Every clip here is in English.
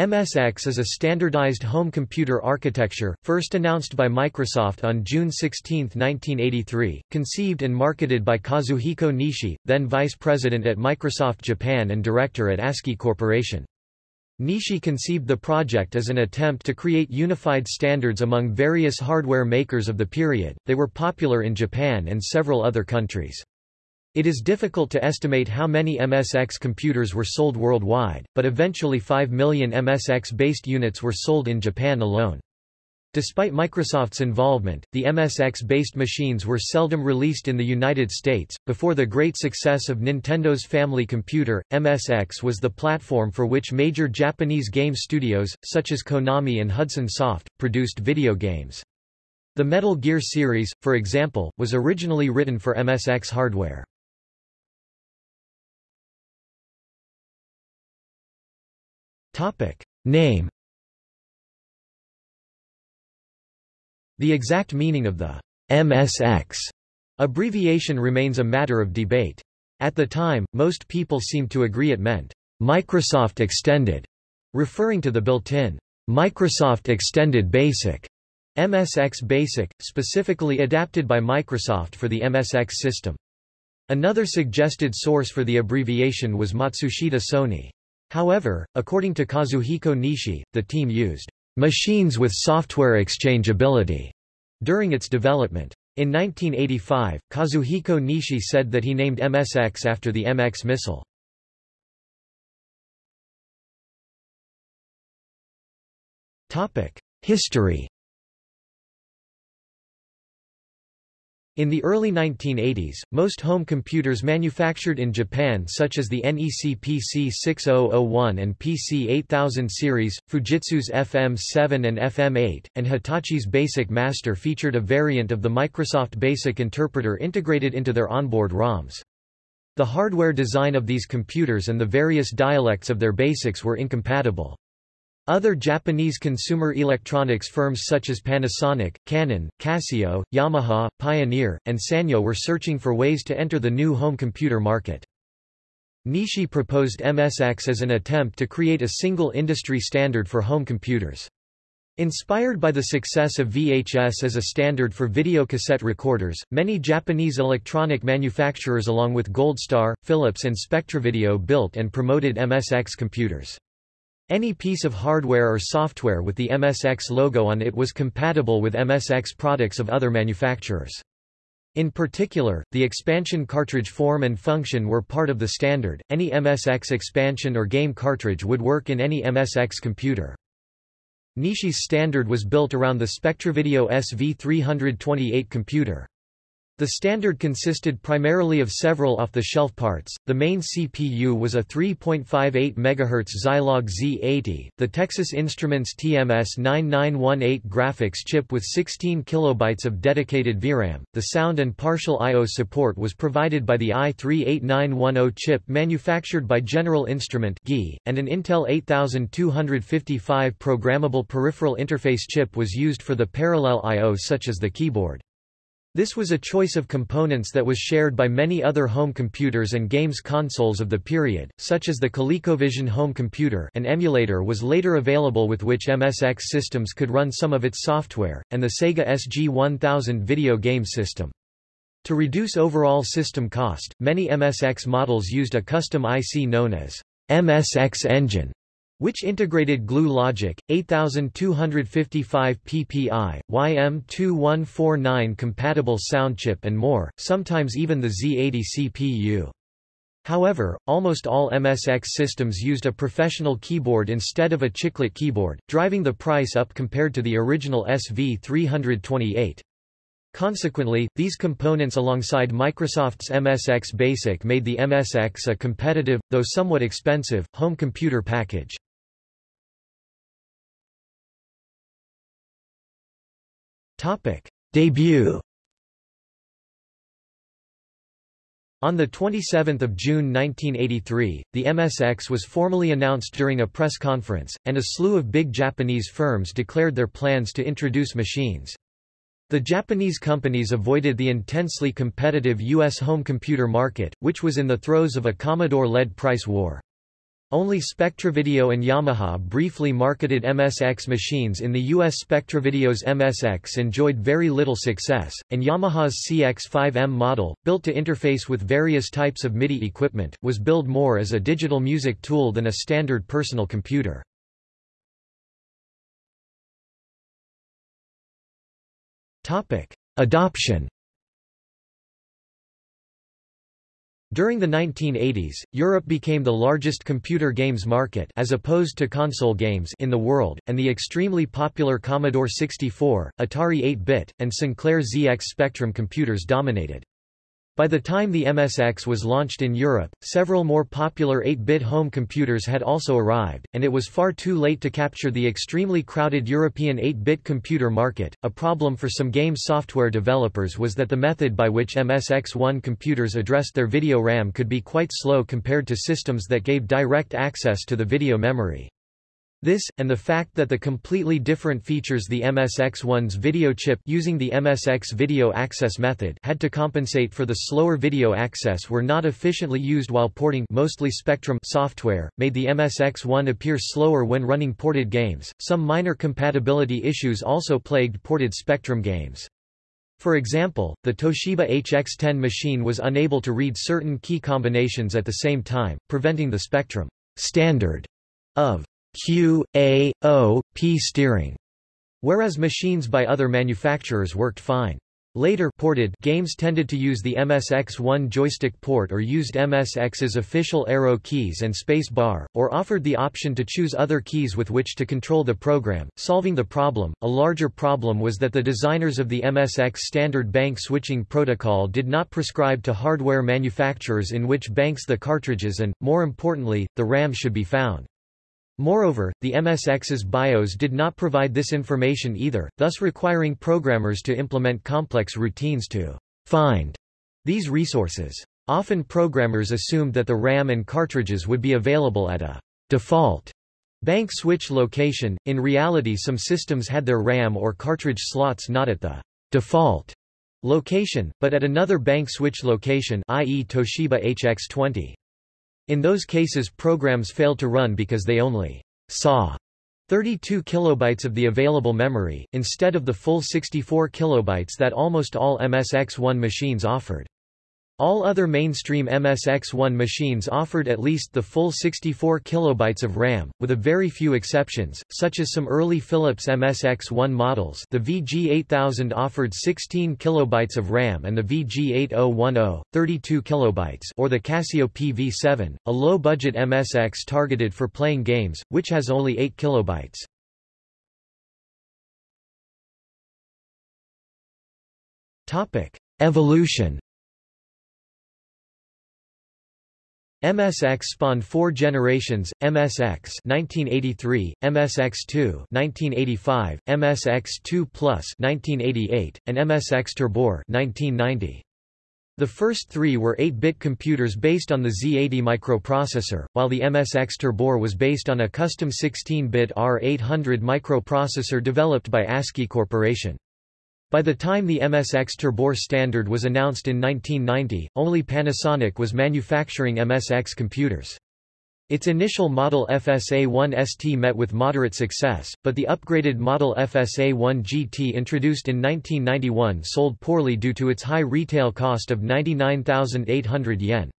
MSX is a standardized home computer architecture, first announced by Microsoft on June 16, 1983, conceived and marketed by Kazuhiko Nishi, then vice president at Microsoft Japan and director at ASCII Corporation. Nishi conceived the project as an attempt to create unified standards among various hardware makers of the period, they were popular in Japan and several other countries. It is difficult to estimate how many MSX computers were sold worldwide, but eventually 5 million MSX-based units were sold in Japan alone. Despite Microsoft's involvement, the MSX-based machines were seldom released in the United States. Before the great success of Nintendo's family computer, MSX was the platform for which major Japanese game studios, such as Konami and Hudson Soft, produced video games. The Metal Gear series, for example, was originally written for MSX hardware. Name The exact meaning of the MSX abbreviation remains a matter of debate. At the time, most people seemed to agree it meant Microsoft Extended, referring to the built-in Microsoft Extended Basic MSX Basic, specifically adapted by Microsoft for the MSX system. Another suggested source for the abbreviation was Matsushita Sony. However, according to Kazuhiko Nishi, the team used machines with software exchangeability during its development. In 1985, Kazuhiko Nishi said that he named MSX after the MX missile. History In the early 1980s, most home computers manufactured in Japan such as the NEC PC6001 and PC8000 series, Fujitsu's FM7 and FM8, and Hitachi's Basic Master featured a variant of the Microsoft Basic Interpreter integrated into their onboard ROMs. The hardware design of these computers and the various dialects of their basics were incompatible. Other Japanese consumer electronics firms such as Panasonic, Canon, Casio, Yamaha, Pioneer, and Sanyo were searching for ways to enter the new home computer market. Nishi proposed MSX as an attempt to create a single industry standard for home computers. Inspired by the success of VHS as a standard for video cassette recorders, many Japanese electronic manufacturers along with Goldstar, Philips and Spectravideo built and promoted MSX computers. Any piece of hardware or software with the MSX logo on it was compatible with MSX products of other manufacturers. In particular, the expansion cartridge form and function were part of the standard. Any MSX expansion or game cartridge would work in any MSX computer. Nishi's standard was built around the Spectravideo SV328 computer. The standard consisted primarily of several off-the-shelf parts. The main CPU was a 3.58 MHz Zilog Z80, the Texas Instruments TMS9918 graphics chip with 16 kilobytes of dedicated VRAM. The sound and partial I/O support was provided by the AY-3-8910 chip manufactured by General Instrument and an Intel 8255 programmable peripheral interface chip was used for the parallel I/O such as the keyboard. This was a choice of components that was shared by many other home computers and games consoles of the period, such as the ColecoVision home computer an emulator was later available with which MSX systems could run some of its software, and the Sega SG-1000 video game system. To reduce overall system cost, many MSX models used a custom IC known as MSX Engine which integrated glue logic, 8255 ppi, YM2149 compatible sound chip and more, sometimes even the Z80 CPU. However, almost all MSX systems used a professional keyboard instead of a chiclet keyboard, driving the price up compared to the original SV328. Consequently, these components alongside Microsoft's MSX Basic made the MSX a competitive, though somewhat expensive, home computer package. Topic. Debut On 27 June 1983, the MSX was formally announced during a press conference, and a slew of big Japanese firms declared their plans to introduce machines. The Japanese companies avoided the intensely competitive U.S. home computer market, which was in the throes of a Commodore-led price war. Only Spectravideo and Yamaha briefly marketed MSX machines in the US Spectravideo's MSX enjoyed very little success, and Yamaha's CX-5M model, built to interface with various types of MIDI equipment, was billed more as a digital music tool than a standard personal computer. Adoption During the 1980s, Europe became the largest computer games market as opposed to console games in the world, and the extremely popular Commodore 64, Atari 8-bit, and Sinclair ZX Spectrum computers dominated. By the time the MSX was launched in Europe, several more popular 8-bit home computers had also arrived, and it was far too late to capture the extremely crowded European 8-bit computer market. A problem for some game software developers was that the method by which MSX1 computers addressed their video RAM could be quite slow compared to systems that gave direct access to the video memory. This, and the fact that the completely different features the MSX1's video chip using the MSX video access method had to compensate for the slower video access were not efficiently used while porting mostly Spectrum software, made the MSX1 appear slower when running ported games. Some minor compatibility issues also plagued ported Spectrum games. For example, the Toshiba HX10 machine was unable to read certain key combinations at the same time, preventing the Spectrum standard of Q, A, O, P steering, whereas machines by other manufacturers worked fine. Later ported games tended to use the MSX1 joystick port or used MSX's official arrow keys and space bar, or offered the option to choose other keys with which to control the program, solving the problem. A larger problem was that the designers of the MSX standard bank switching protocol did not prescribe to hardware manufacturers in which banks the cartridges and, more importantly, the RAM should be found. Moreover, the MSX's BIOS did not provide this information either, thus requiring programmers to implement complex routines to find these resources. Often programmers assumed that the RAM and cartridges would be available at a default bank switch location. In reality some systems had their RAM or cartridge slots not at the default location, but at another bank switch location i.e. Toshiba HX20. In those cases programs failed to run because they only saw 32 kilobytes of the available memory, instead of the full 64 kilobytes that almost all MSX1 machines offered. All other mainstream MSX1 machines offered at least the full 64 kilobytes of RAM, with a very few exceptions, such as some early Philips MSX1 models the VG8000 offered 16 kilobytes of RAM and the VG8010, 32 kilobytes or the Casio PV7, a low-budget MSX targeted for playing games, which has only 8 kilobytes. Evolution MSX spawned four generations, MSX 1983, MSX2 1985, MSX2 Plus 1988, and MSX Turbo R 1990. The first three were 8-bit computers based on the Z80 microprocessor, while the MSX Turbo R was based on a custom 16-bit R800 microprocessor developed by ASCII Corporation. By the time the MSX Turbo R standard was announced in 1990, only Panasonic was manufacturing MSX computers. Its initial model FSA1ST met with moderate success, but the upgraded model FSA-1 GT introduced in 1991 sold poorly due to its high retail cost of 99,800 yen.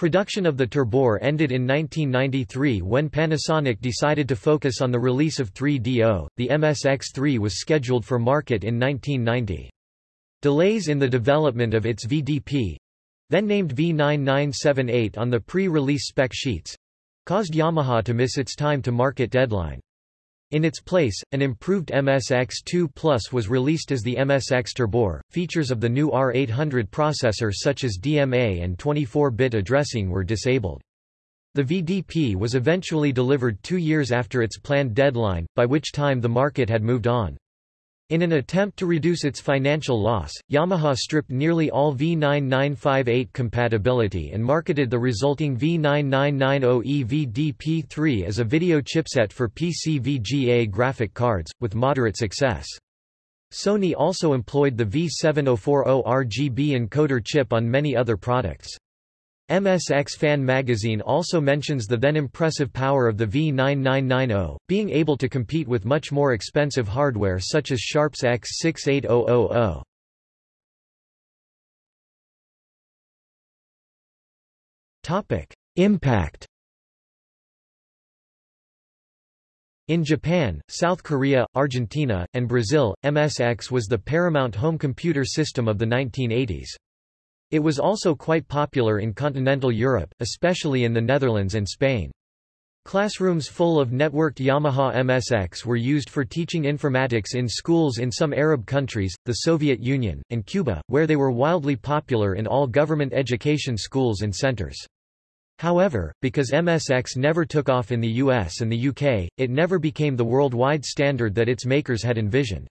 Production of the Turbo R ended in 1993 when Panasonic decided to focus on the release of 3DO. The MSX3 was scheduled for market in 1990. Delays in the development of its VDP then named V9978 on the pre-release spec sheets caused Yamaha to miss its time to market deadline. In its place, an improved MSX2 Plus was released as the MSX Turbo R. Features of the new R800 processor such as DMA and 24-bit addressing were disabled. The VDP was eventually delivered two years after its planned deadline, by which time the market had moved on. In an attempt to reduce its financial loss, Yamaha stripped nearly all V9958 compatibility and marketed the resulting V9990E VDP3 as a video chipset for PC VGA graphic cards, with moderate success. Sony also employed the V7040 RGB encoder chip on many other products. MSX Fan magazine also mentions the then impressive power of the V9990, being able to compete with much more expensive hardware such as Sharp's X68000. Topic: Impact In Japan, South Korea, Argentina, and Brazil, MSX was the paramount home computer system of the 1980s. It was also quite popular in continental Europe, especially in the Netherlands and Spain. Classrooms full of networked Yamaha MSX were used for teaching informatics in schools in some Arab countries, the Soviet Union, and Cuba, where they were wildly popular in all government education schools and centers. However, because MSX never took off in the US and the UK, it never became the worldwide standard that its makers had envisioned.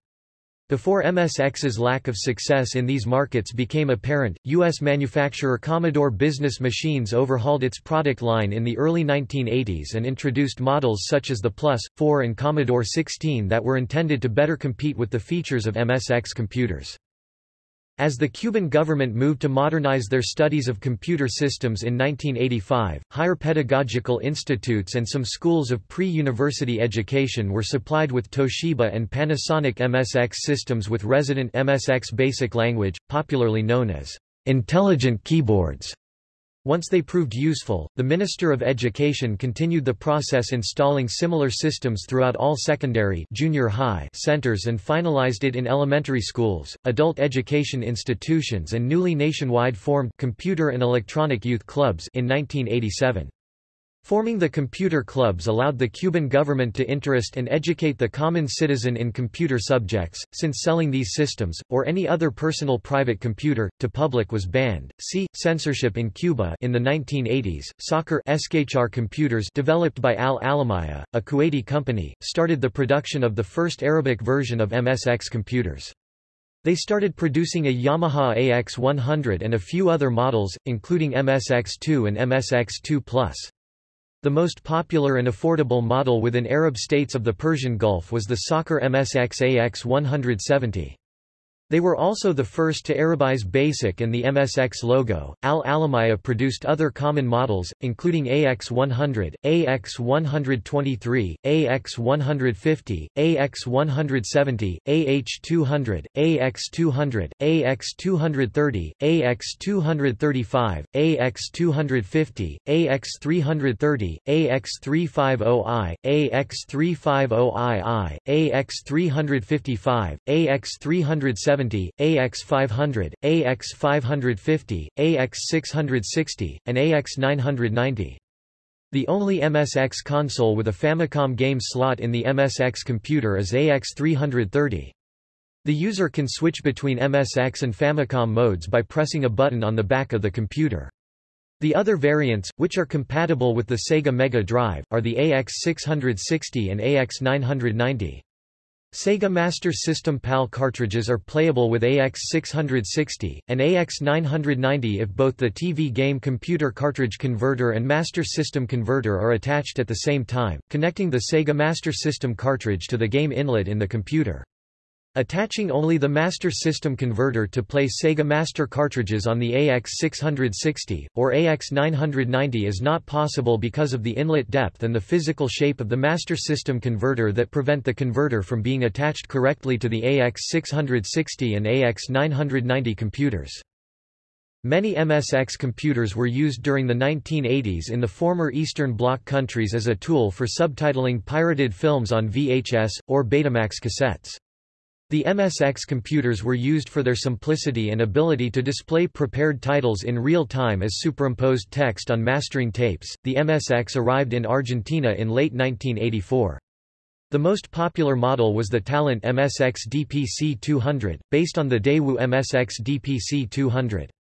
Before MSX's lack of success in these markets became apparent, U.S. manufacturer Commodore Business Machines overhauled its product line in the early 1980s and introduced models such as the Plus, 4 and Commodore 16 that were intended to better compete with the features of MSX computers. As the Cuban government moved to modernize their studies of computer systems in 1985, higher pedagogical institutes and some schools of pre-university education were supplied with Toshiba and Panasonic MSX systems with resident MSX basic language, popularly known as intelligent keyboards. Once they proved useful, the Minister of Education continued the process installing similar systems throughout all secondary junior high centers and finalized it in elementary schools, adult education institutions and newly nationwide formed computer and electronic youth clubs in 1987. Forming the computer clubs allowed the Cuban government to interest and educate the common citizen in computer subjects, since selling these systems, or any other personal private computer, to public was banned. See, censorship in Cuba in the 1980s, Sakhr SKHR computers developed by Al Alamaya, a Kuwaiti company, started the production of the first Arabic version of MSX computers. They started producing a Yamaha AX100 and a few other models, including MSX2 and MSX2+. The most popular and affordable model within Arab states of the Persian Gulf was the Sakhr MSX AX 170. They were also the first to Arabize BASIC and the MSX logo. Al Alamaya produced other common models, including AX100, AX123, AX150, AX170, AH200, AX200, AX230, AX235, AX250, AX330, AX350i, AX350ii, AX355, AX370 AX570, AX500, AX550, AX660, and AX990. The only MSX console with a Famicom game slot in the MSX computer is AX330. The user can switch between MSX and Famicom modes by pressing a button on the back of the computer. The other variants, which are compatible with the Sega Mega Drive, are the AX660 and AX990. Sega Master System PAL cartridges are playable with AX660, and AX990 if both the TV game computer cartridge converter and Master System converter are attached at the same time, connecting the Sega Master System cartridge to the game inlet in the computer. Attaching only the Master System converter to play Sega Master cartridges on the AX660, or AX990 is not possible because of the inlet depth and the physical shape of the Master System converter that prevent the converter from being attached correctly to the AX660 and AX990 computers. Many MSX computers were used during the 1980s in the former Eastern Bloc countries as a tool for subtitling pirated films on VHS, or Betamax cassettes. The MSX computers were used for their simplicity and ability to display prepared titles in real time as superimposed text on mastering tapes. The MSX arrived in Argentina in late 1984. The most popular model was the Talent MSX DPC 200, based on the Daewoo MSX DPC 200.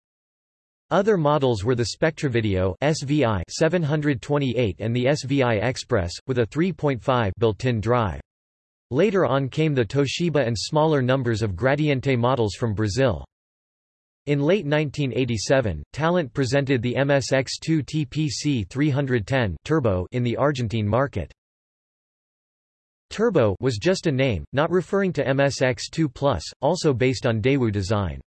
Other models were the Spectravideo SVI 728 and the SVI Express, with a 3.5 built-in drive. Later on came the Toshiba and smaller numbers of Gradiente models from Brazil. In late 1987, Talent presented the MSX2 TPC 310 Turbo in the Argentine market. Turbo was just a name, not referring to MSX2 Plus, also based on Daewoo design.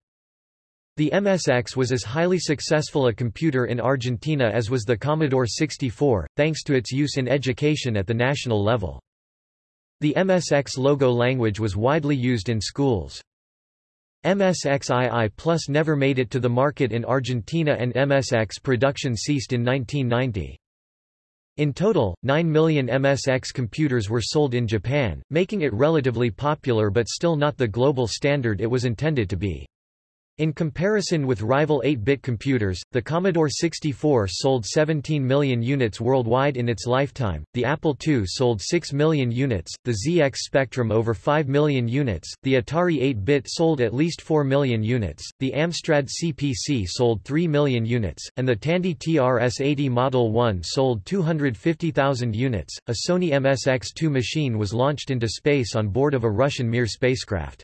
The MSX was as highly successful a computer in Argentina as was the Commodore 64, thanks to its use in education at the national level. The MSX logo language was widely used in schools. MSXII Plus never made it to the market in Argentina and MSX production ceased in 1990. In total, 9 million MSX computers were sold in Japan, making it relatively popular but still not the global standard it was intended to be. In comparison with rival 8-bit computers, the Commodore 64 sold 17 million units worldwide in its lifetime, the Apple II sold 6 million units, the ZX Spectrum over 5 million units, the Atari 8-bit sold at least 4 million units, the Amstrad CPC sold 3 million units, and the Tandy TRS-80 Model 1 sold 250,000 units. A Sony MSX2 machine was launched into space on board of a Russian Mir spacecraft.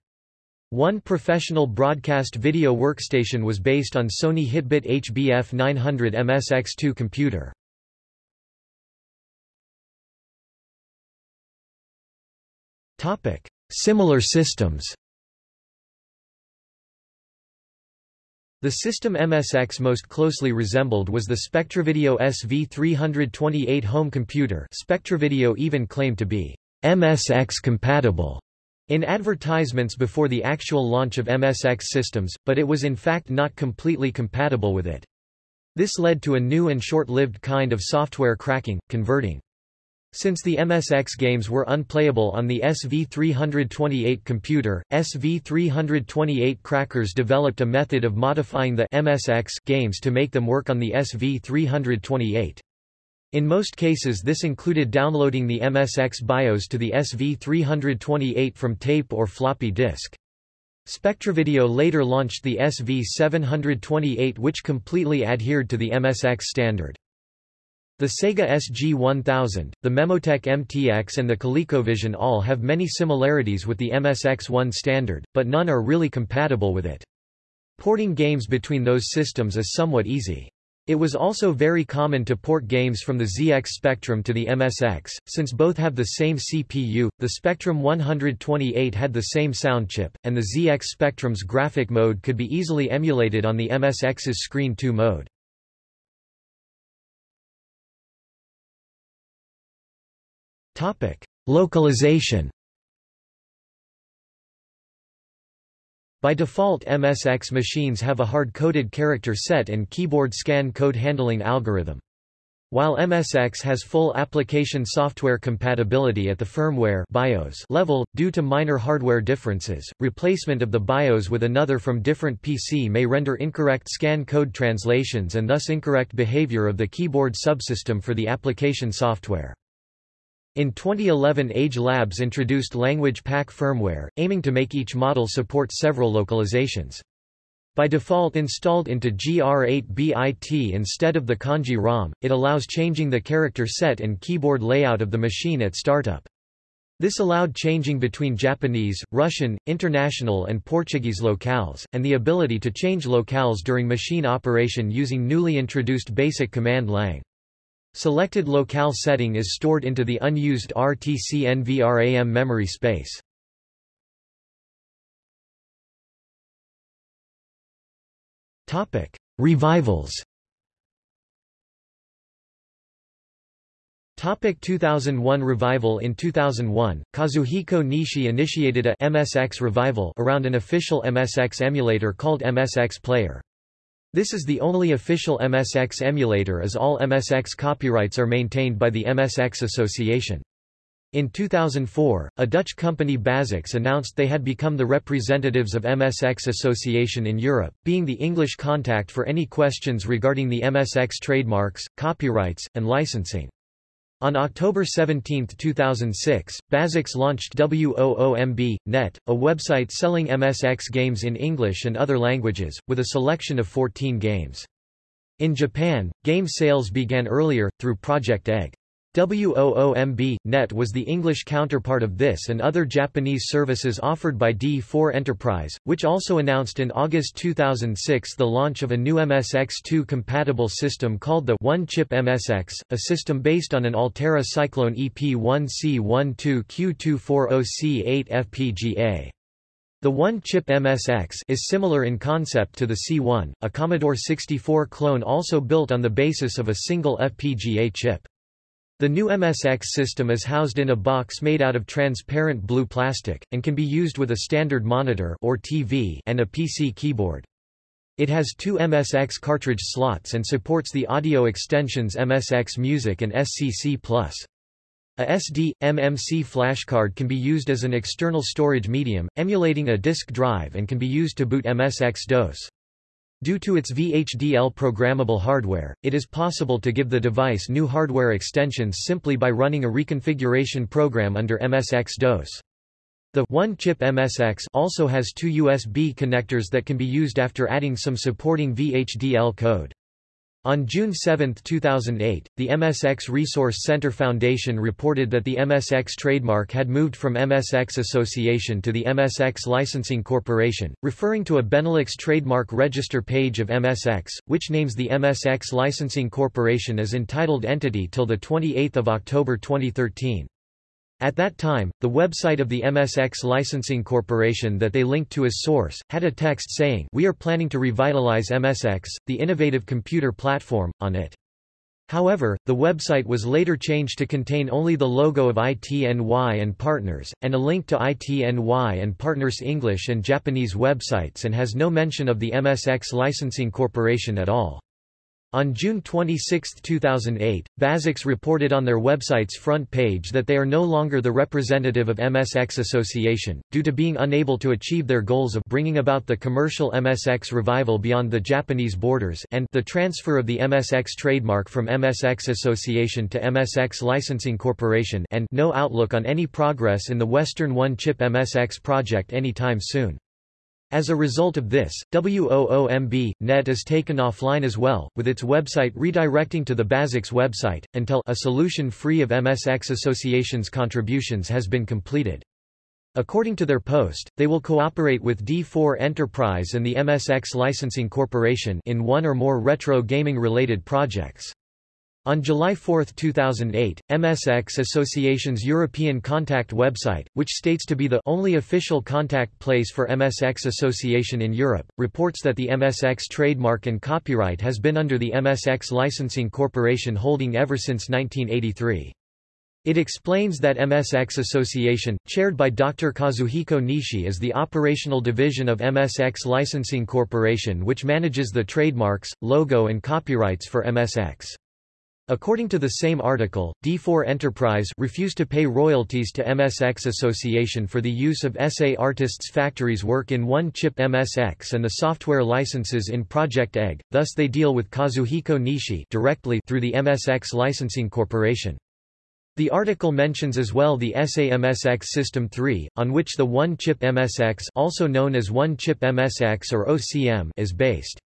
One professional broadcast video workstation was based on Sony Hitbit HBF 900 MSX2 computer. Similar systems. The system MSX most closely resembled was the Spectravideo SV328 home computer Spectravideo even claimed to be MSX compatible in advertisements before the actual launch of MSX systems, but it was in fact not completely compatible with it. This led to a new and short-lived kind of software cracking, converting. Since the MSX games were unplayable on the SV328 computer, SV328 crackers developed a method of modifying the MSX games to make them work on the SV328. In most cases this included downloading the MSX BIOS to the SV328 from tape or floppy disk. Spectravideo later launched the SV728 which completely adhered to the MSX standard. The Sega SG-1000, the Memotech MTX and the ColecoVision all have many similarities with the MSX1 standard, but none are really compatible with it. Porting games between those systems is somewhat easy. It was also very common to port games from the ZX Spectrum to the MSX, since both have the same CPU, the Spectrum 128 had the same sound chip, and the ZX Spectrum's graphic mode could be easily emulated on the MSX's Screen 2 mode. Localization By default MSX machines have a hard-coded character set and keyboard scan code handling algorithm. While MSX has full application software compatibility at the firmware BIOS level, due to minor hardware differences, replacement of the BIOS with another from different PC may render incorrect scan code translations and thus incorrect behavior of the keyboard subsystem for the application software. In 2011 Age Labs introduced Language Pack firmware, aiming to make each model support several localizations. By default installed into GR8BIT instead of the kanji ROM, it allows changing the character set and keyboard layout of the machine at startup. This allowed changing between Japanese, Russian, international and Portuguese locales, and the ability to change locales during machine operation using newly introduced basic command lang. Selected locale setting is stored into the unused RTC-NVRAM memory space. Topic: Revivals. Topic 2001 revival In 2001, Kazuhiko Nishi initiated a MSX revival around an official MSX emulator called MSX Player. This is the only official MSX emulator as all MSX copyrights are maintained by the MSX Association. In 2004, a Dutch company Bazix announced they had become the representatives of MSX Association in Europe, being the English contact for any questions regarding the MSX trademarks, copyrights, and licensing. On October 17, 2006, Bazix launched WOOMB.net, a website selling MSX games in English and other languages, with a selection of 14 games. In Japan, game sales began earlier, through Project Egg. WOOMB.net was the English counterpart of this and other Japanese services offered by D4 Enterprise, which also announced in August 2006 the launch of a new MSX2 compatible system called the One-Chip MSX, a system based on an Altera Cyclone EP1C12Q240C8 FPGA. The one-chip MSX is similar in concept to the C1, a Commodore 64 clone also built on the basis of a single FPGA chip. The new MSX system is housed in a box made out of transparent blue plastic, and can be used with a standard monitor or TV and a PC keyboard. It has two MSX cartridge slots and supports the audio extensions MSX Music and SCC+. A SD, MMC flashcard can be used as an external storage medium, emulating a disk drive and can be used to boot MSX-DOS. Due to its VHDL programmable hardware, it is possible to give the device new hardware extensions simply by running a reconfiguration program under MSX-DOS. The one-chip MSX also has two USB connectors that can be used after adding some supporting VHDL code. On June 7, 2008, the MSX Resource Center Foundation reported that the MSX trademark had moved from MSX Association to the MSX Licensing Corporation, referring to a Benelux trademark register page of MSX, which names the MSX Licensing Corporation as entitled entity till 28 October 2013. At that time, the website of the MSX Licensing Corporation that they linked to as source, had a text saying We are planning to revitalize MSX, the innovative computer platform, on it. However, the website was later changed to contain only the logo of ITNY and Partners, and a link to ITNY and Partners English and Japanese websites and has no mention of the MSX Licensing Corporation at all. On June 26, 2008, Bazix reported on their website's front page that they are no longer the representative of MSX Association, due to being unable to achieve their goals of bringing about the commercial MSX revival beyond the Japanese borders and the transfer of the MSX trademark from MSX Association to MSX Licensing Corporation and no outlook on any progress in the Western one-chip MSX project anytime soon. As a result of this, WOOMB, net is taken offline as well, with its website redirecting to the Bazix website, until a solution free of MSX Association's contributions has been completed. According to their post, they will cooperate with D4 Enterprise and the MSX Licensing Corporation in one or more retro gaming-related projects. On July 4, 2008, MSX Association's European Contact website, which states to be the only official contact place for MSX Association in Europe, reports that the MSX trademark and copyright has been under the MSX Licensing Corporation holding ever since 1983. It explains that MSX Association, chaired by Dr. Kazuhiko Nishi is the operational division of MSX Licensing Corporation which manages the trademarks, logo and copyrights for MSX. According to the same article, D4 Enterprise refused to pay royalties to MSX Association for the use of SA Artists Factory's work in one-chip MSX and the software licenses in Project Egg, thus they deal with Kazuhiko Nishi directly through the MSX Licensing Corporation. The article mentions as well the SA-MSX System 3, on which the one-chip MSX also known as one-chip MSX or OCM is based.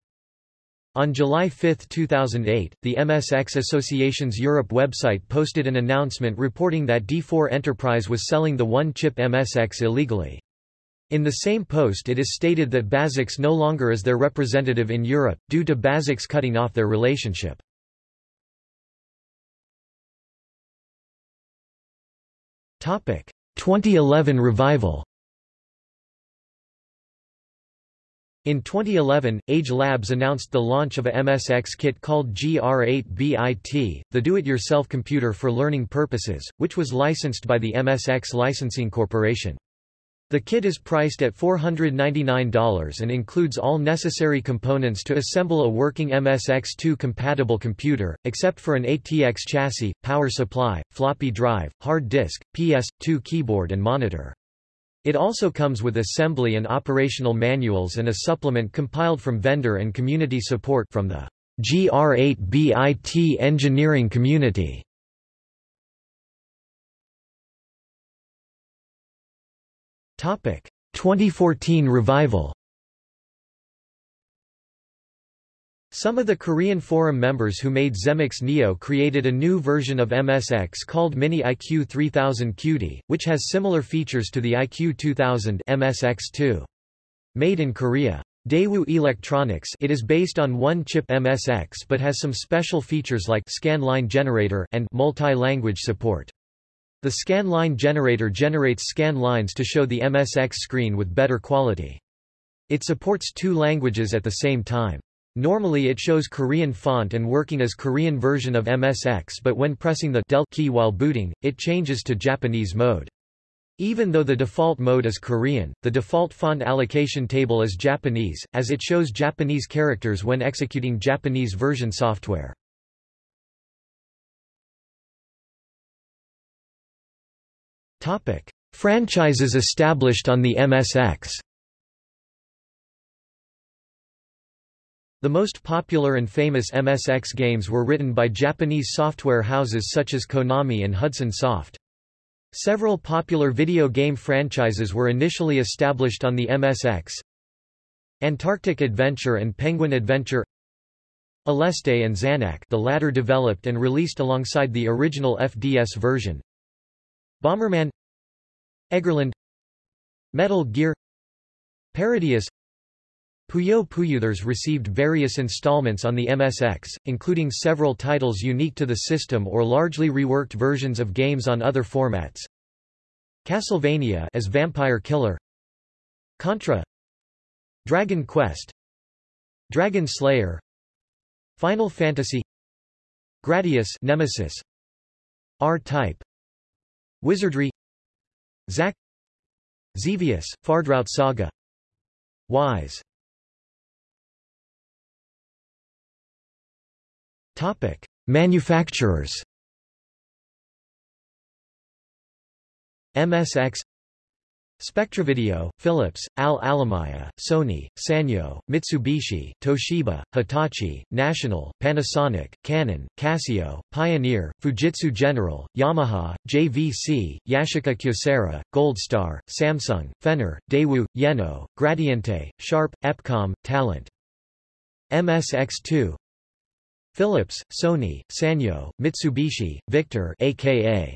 On July 5, 2008, the MSX Association's Europe website posted an announcement reporting that D4 Enterprise was selling the one-chip MSX illegally. In the same post it is stated that Bazix no longer is their representative in Europe, due to Bazix cutting off their relationship. Topic: 2011 revival. In 2011, Age Labs announced the launch of a MSX kit called GR8BIT, the do-it-yourself computer for learning purposes, which was licensed by the MSX Licensing Corporation. The kit is priced at $499 and includes all necessary components to assemble a working MSX2 compatible computer, except for an ATX chassis, power supply, floppy drive, hard disk, PS2 keyboard and monitor. It also comes with assembly and operational manuals and a supplement compiled from vendor and community support from the GR8BIT engineering community. Topic 2014 revival Some of the Korean Forum members who made Zemix Neo created a new version of MSX called Mini IQ 3000 QD, which has similar features to the IQ 2000 MSX2. Made in Korea. Daewoo Electronics it is based on one-chip MSX but has some special features like scan line generator and multi-language support. The scan line generator generates scan lines to show the MSX screen with better quality. It supports two languages at the same time. Normally it shows Korean font and working as Korean version of MSX but when pressing the del key while booting, it changes to Japanese mode. Even though the default mode is Korean, the default font allocation table is Japanese, as it shows Japanese characters when executing Japanese version software. Franchises established on the MSX The most popular and famous MSX games were written by Japanese software houses such as Konami and Hudson Soft. Several popular video game franchises were initially established on the MSX. Antarctic Adventure and Penguin Adventure Aleste and Zanac the latter developed and released alongside the original FDS version Bomberman Eggerland Metal Gear Parodius Puyo Puyuthers received various installments on the MSX, including several titles unique to the system or largely reworked versions of games on other formats. Castlevania as Vampire Killer. Contra. Dragon Quest. Dragon Slayer. Final Fantasy. Gradius Nemesis. R-Type. Wizardry. Xak. Xevious, Fardraut Saga. Wise Topic: Manufacturers. MSX Spectravideo, Philips, Al Alamiya, Sony, Sanyo, Mitsubishi, Toshiba, Hitachi, National, Panasonic, Canon, Casio, Pioneer, Fujitsu General, Yamaha, JVC, Yashica Kyocera, Goldstar, Samsung, Fenner, Daewoo, Yeno, Gradiente, Sharp, Epcom, Talent. MSX2 Philips, Sony, Sanyo, Mitsubishi, Victor aka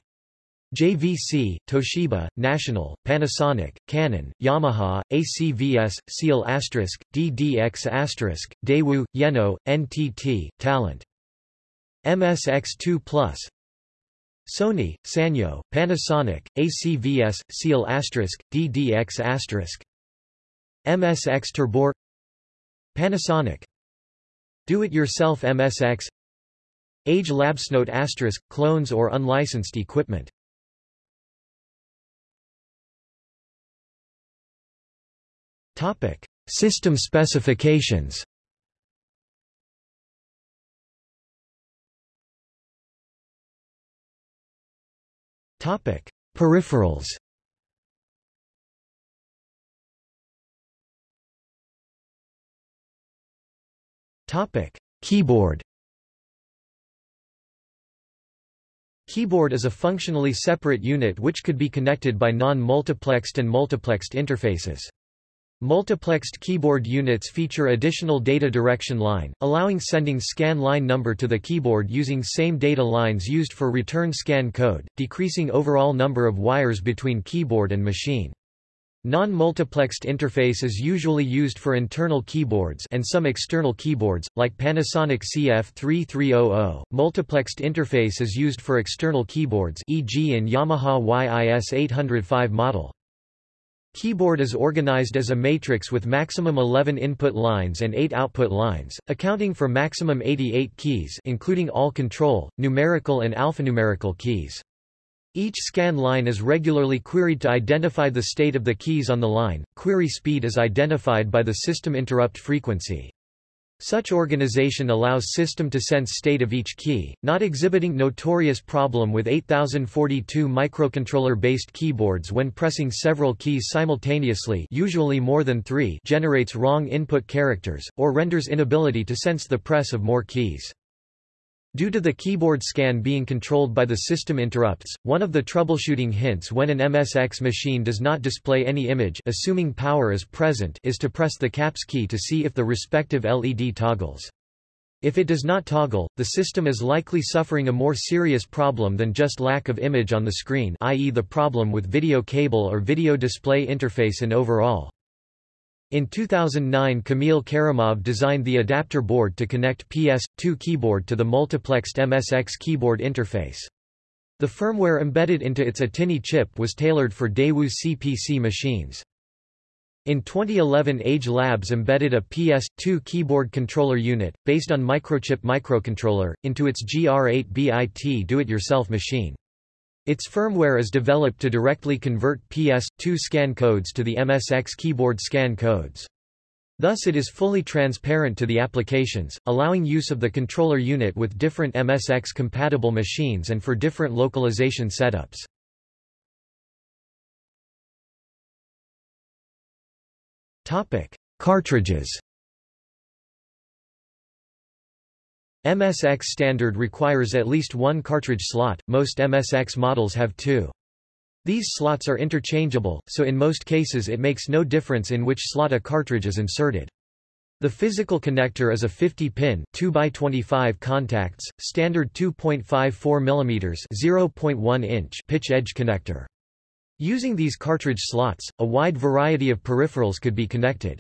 JVC, Toshiba, National, Panasonic, Canon, Yamaha, ACVS, Seal asterisk, DDX asterisk, Daewoo, Yeno, NTT, Talent. MSX2 Plus Sony, Sanyo, Panasonic, ACVS, Seal asterisk, DDX asterisk. MSX Turbo R Panasonic do-it-yourself MSX Age Labsnote asterisk, clones or unlicensed equipment Topic. System specifications Topic. Peripherals Topic: Keyboard. Keyboard is a functionally separate unit which could be connected by non-multiplexed and multiplexed interfaces. Multiplexed keyboard units feature additional data direction line, allowing sending scan line number to the keyboard using same data lines used for return scan code, decreasing overall number of wires between keyboard and machine. Non-multiplexed interface is usually used for internal keyboards and some external keyboards, like Panasonic CF3300. Multiplexed interface is used for external keyboards e.g. in Yamaha YIS805 model. Keyboard is organized as a matrix with maximum 11 input lines and 8 output lines, accounting for maximum 88 keys including all control, numerical and alphanumerical keys. Each scan line is regularly queried to identify the state of the keys on the line. Query speed is identified by the system interrupt frequency. Such organization allows system to sense state of each key, not exhibiting notorious problem with 8042 microcontroller-based keyboards when pressing several keys simultaneously usually more than three generates wrong input characters, or renders inability to sense the press of more keys. Due to the keyboard scan being controlled by the system interrupts, one of the troubleshooting hints when an MSX machine does not display any image assuming power is present is to press the caps key to see if the respective LED toggles. If it does not toggle, the system is likely suffering a more serious problem than just lack of image on the screen i.e. the problem with video cable or video display interface and overall. In 2009 Kamil Kerimov designed the adapter board to connect PS2 keyboard to the multiplexed MSX keyboard interface. The firmware embedded into its ATtiny chip was tailored for Daewoo CPC machines. In 2011 Age Labs embedded a PS2 keyboard controller unit, based on Microchip microcontroller, into its GR8BIT do-it-yourself machine. Its firmware is developed to directly convert PS2 scan codes to the MSX keyboard scan codes. Thus it is fully transparent to the applications, allowing use of the controller unit with different MSX-compatible machines and for different localization setups. Cartridges MSX standard requires at least one cartridge slot, most MSX models have two. These slots are interchangeable, so in most cases it makes no difference in which slot a cartridge is inserted. The physical connector is a 50-pin 2x25 contacts, standard 2.54 mm 0.1 inch pitch edge connector. Using these cartridge slots, a wide variety of peripherals could be connected.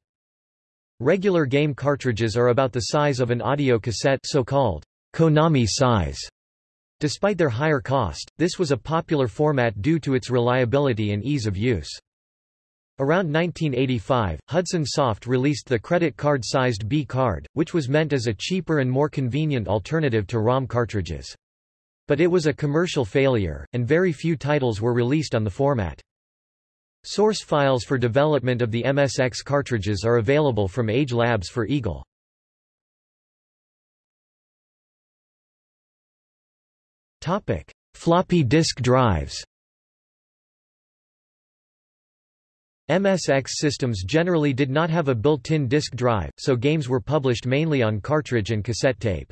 Regular game cartridges are about the size of an audio cassette so-called Konami size. Despite their higher cost, this was a popular format due to its reliability and ease of use. Around 1985, Hudson Soft released the credit card-sized B card, which was meant as a cheaper and more convenient alternative to ROM cartridges. But it was a commercial failure, and very few titles were released on the format. Source files for development of the MSX cartridges are available from Age Labs for Eagle. Topic: Floppy disk drives. MSX systems generally did not have a built-in disk drive, so games were published mainly on cartridge and cassette tape.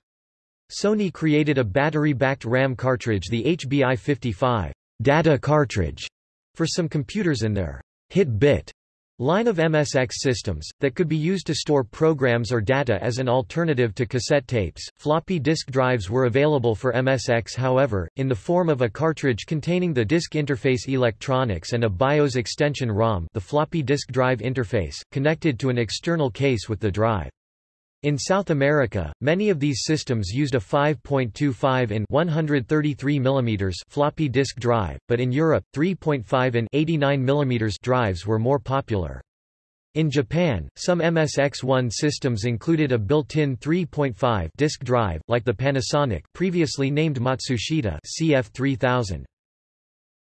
Sony created a battery-backed RAM cartridge the HBI-55 data cartridge for some computers in their hit-bit line of MSX systems, that could be used to store programs or data as an alternative to cassette tapes. Floppy disk drives were available for MSX however, in the form of a cartridge containing the disk interface electronics and a BIOS extension ROM the floppy disk drive interface, connected to an external case with the drive. In South America, many of these systems used a 5.25 in 133 mm floppy disk drive, but in Europe, 3.5 in 89 mm drives were more popular. In Japan, some MSX1 systems included a built-in 3.5 disk drive, like the Panasonic previously named Matsushita CF3000.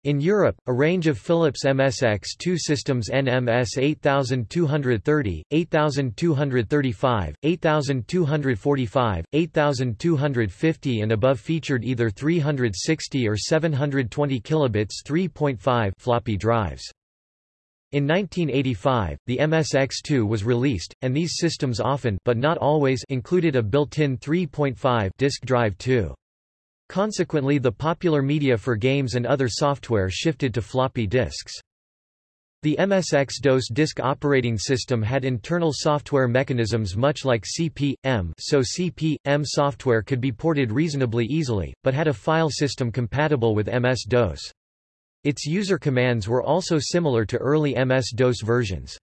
In Europe, a range of Philips MSX2 systems NMS 8230, 8235, 8245, 8250 and above featured either 360 or 720 kilobits 3.5 floppy drives. In 1985, the MSX2 was released, and these systems often but not always included a built-in 3.5 disk drive too. Consequently the popular media for games and other software shifted to floppy disks. The MSX-DOS disk operating system had internal software mechanisms much like CP/M so CP/M software could be ported reasonably easily, but had a file system compatible with MS-DOS. Its user commands were also similar to early MS-DOS versions.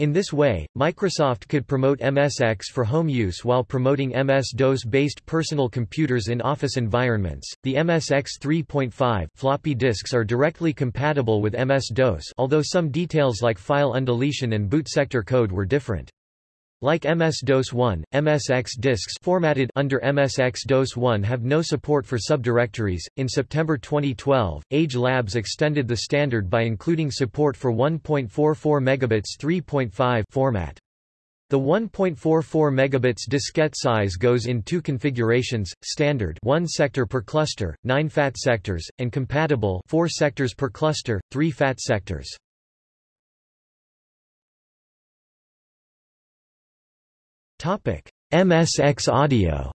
In this way, Microsoft could promote MSX for home use while promoting MS-DOS-based personal computers in office environments. The MSX 3.5 floppy disks are directly compatible with MS-DOS, although some details like file undeletion and boot sector code were different. Like MS-DOS-1, MSX disks formatted under MSX-DOS-1 have no support for subdirectories. In September 2012, Age Labs extended the standard by including support for 1.44 megabits 3.5 format. The 1.44 megabits diskette size goes in two configurations, standard 1 sector per cluster, 9 FAT sectors, and compatible 4 sectors per cluster, 3 FAT sectors. MSX Audio.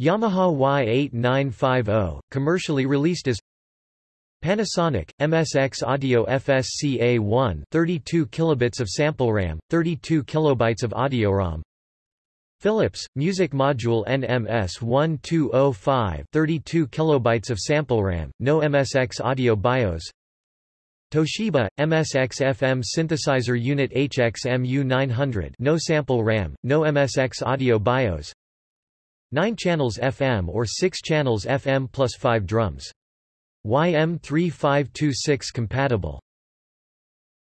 Yamaha Y8950, commercially released as Panasonic MSX Audio FSCA1 32 kilobits of sample RAM, 32 kilobytes of audio ROM. Philips Music Module NMS 1205 32 kilobytes of sample RAM, no MSX Audio BIOS. Toshiba, MSX FM Synthesizer Unit HXMU 900 no sample RAM, no MSX audio BIOS 9 channels FM or 6 channels FM plus 5 drums. YM3526 compatible.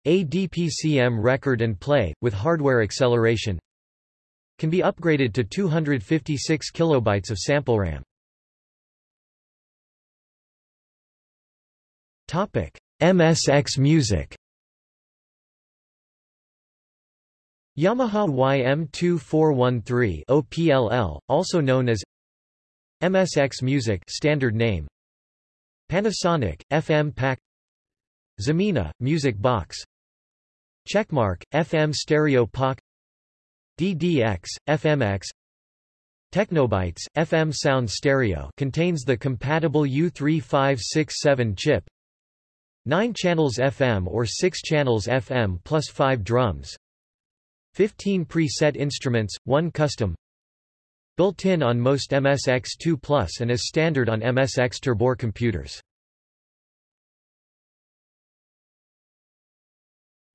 ADPCM record and play, with hardware acceleration can be upgraded to 256 kilobytes of sample RAM. Topic: MSX Music. Yamaha YM2413 OPLL, also known as MSX Music standard name. Panasonic FM Pack. Zemina Music Box. Checkmark FM Stereo PAK. DDX FMX Technobytes FM Sound Stereo contains the compatible U3567 chip 9 channels FM or 6 channels FM plus 5 drums 15 preset instruments, 1 custom Built-in on most MSX2 Plus and is standard on MSX Turbo R computers.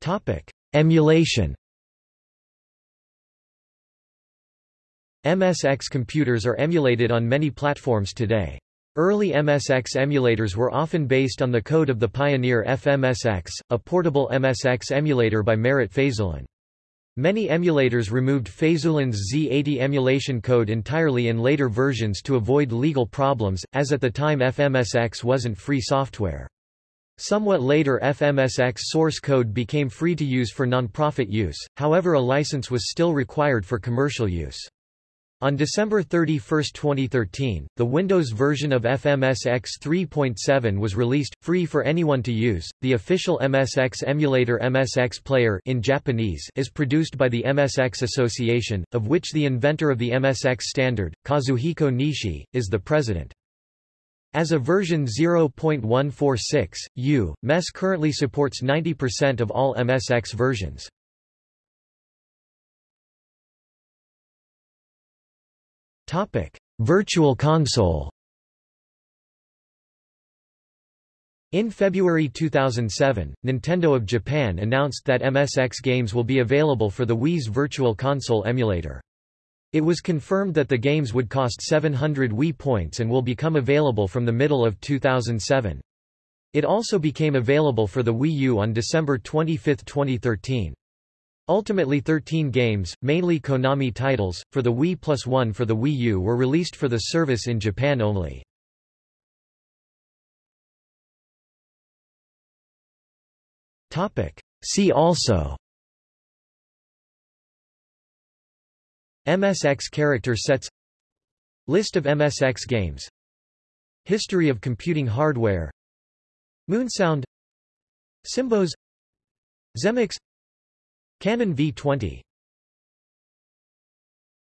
Topic: Emulation. MSX computers are emulated on many platforms today. Early MSX emulators were often based on the code of the Pioneer FMSX, a portable MSX emulator by Marat Fayzullin. Many emulators removed Fayzullin's Z80 emulation code entirely in later versions to avoid legal problems, as at the time FMSX wasn't free software. Somewhat later FMSX source code became free to use for non-profit use, however a license was still required for commercial use. On December 31, 2013, the Windows version of FMSX 3.7 was released, free for anyone to use. The official MSX emulator MSX Player in Japanese is produced by the MSX Association, of which the inventor of the MSX standard, Kazuhiko Nishi, is the president. As a version 0.146, U, MESS currently supports 90% of all MSX versions. Topic: Virtual Console. In February 2007, Nintendo of Japan announced that MSX games will be available for the Wii's Virtual Console emulator. It was confirmed that the games would cost 700 Wii points and will become available from the middle of 2007. It also became available for the Wii U on December 25, 2013. Ultimately 13 games, mainly Konami titles, for the Wii plus one for the Wii U were released for the service in Japan only. See also MSX character sets List of MSX games History of computing hardware Moonsound SymbOS Zemmix Canon V20